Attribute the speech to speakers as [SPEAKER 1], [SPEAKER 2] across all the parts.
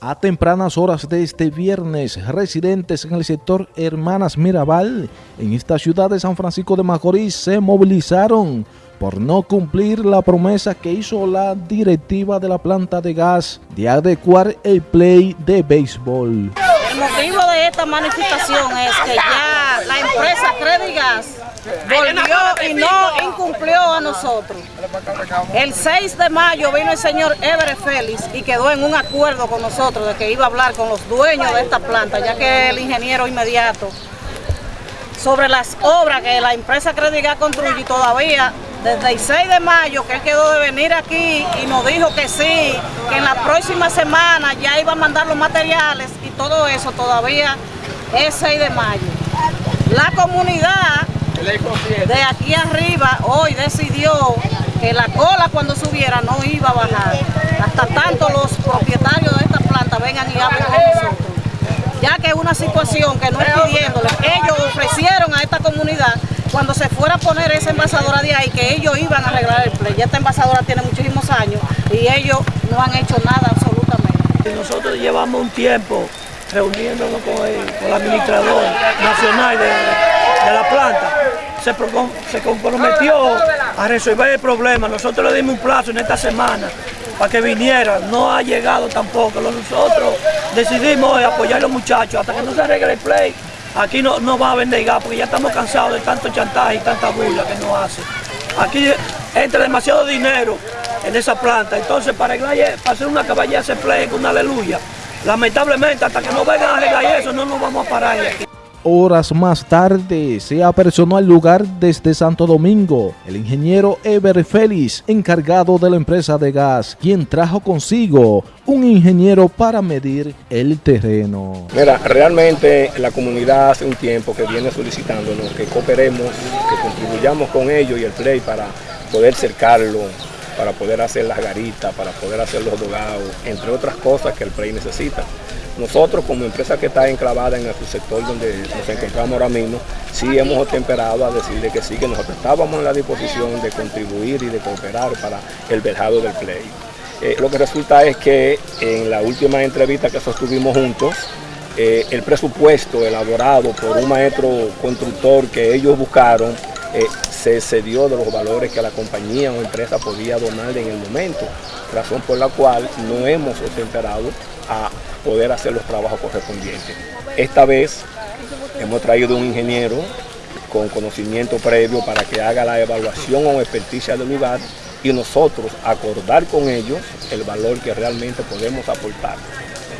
[SPEAKER 1] A tempranas horas de este viernes, residentes en el sector Hermanas Mirabal, en esta ciudad de San Francisco de Macorís, se movilizaron por no cumplir la promesa que hizo la directiva de la planta de gas de adecuar el play de béisbol.
[SPEAKER 2] El motivo de esta manifestación es que ya volvió y no incumplió a nosotros. El 6 de mayo vino el señor Everett Félix y quedó en un acuerdo con nosotros de que iba a hablar con los dueños de esta planta, ya que el ingeniero inmediato sobre las obras que la empresa Credigas construye todavía desde el 6 de mayo que él quedó de venir aquí y nos dijo que sí, que en la próxima semana ya iba a mandar los materiales y todo eso todavía es 6 de mayo. La comunidad de aquí arriba hoy decidió que la cola cuando subiera no iba a bajar. Hasta tanto los propietarios de esta planta vengan y hablen con nosotros. Ya que es una situación que no es pidiéndole, ellos ofrecieron a esta comunidad cuando se fuera a poner esa envasadora de ahí que ellos iban a arreglar el play. Ya esta envasadora tiene muchísimos años y ellos no han hecho nada absolutamente.
[SPEAKER 3] Nosotros llevamos un tiempo reuniéndonos con el, administrador nacional de se, comprometió a resolver el problema. Nosotros le dimos un plazo en esta semana para que viniera. No ha llegado tampoco. Nosotros decidimos apoyar a los muchachos hasta que no se arregle el play. Aquí no, no va a vender gas porque ya estamos cansados de tanto chantaje y tanta burla que nos hace. Aquí entra demasiado dinero en esa planta. Entonces para, arreglar, para hacer una caballera ese play con una aleluya. Lamentablemente hasta que no vengan a arreglar eso no nos vamos a parar aquí.
[SPEAKER 1] Horas más tarde se apersonó al lugar desde Santo Domingo el ingeniero Eber Félix, encargado de la empresa de gas, quien trajo consigo un ingeniero para medir el terreno.
[SPEAKER 4] Mira, realmente la comunidad hace un tiempo que viene solicitándonos que cooperemos, que contribuyamos con ellos y el play para poder cercarlo, para poder hacer las garitas, para poder hacer los dogados, entre otras cosas que el play necesita. Nosotros como empresa que está enclavada en el sector donde nos encontramos ahora mismo, sí hemos temperado a decirle que sí, que nosotros estábamos en la disposición de contribuir y de cooperar para el verjado del play. Eh, lo que resulta es que en la última entrevista que sostuvimos juntos, eh, el presupuesto elaborado por un maestro constructor que ellos buscaron eh, se excedió de los valores que la compañía o empresa podía donarle en el momento, razón por la cual no hemos temperado a poder hacer los trabajos correspondientes. Esta vez hemos traído un ingeniero con conocimiento previo para que haga la evaluación o experticia del lugar y nosotros acordar con ellos el valor que realmente podemos aportar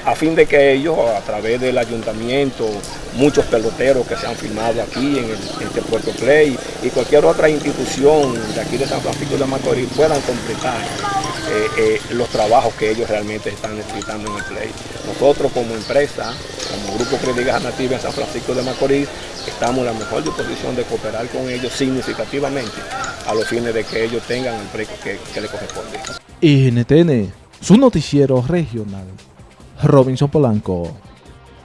[SPEAKER 4] a fin de que ellos, a través del ayuntamiento, muchos peloteros que se han firmado aquí en, este Puerto Play y cualquier otra institución de aquí de San Francisco de Macorís puedan completar eh, eh, los trabajos que ellos realmente están necesitando en el Play. Nosotros como empresa, como Grupo Crédigas Nativa en San Francisco de Macorís, estamos en la mejor disposición de cooperar con ellos significativamente a los fines de que ellos tengan el precio que, que les corresponde.
[SPEAKER 1] NTN, su noticiero regional. Robinson Polanco.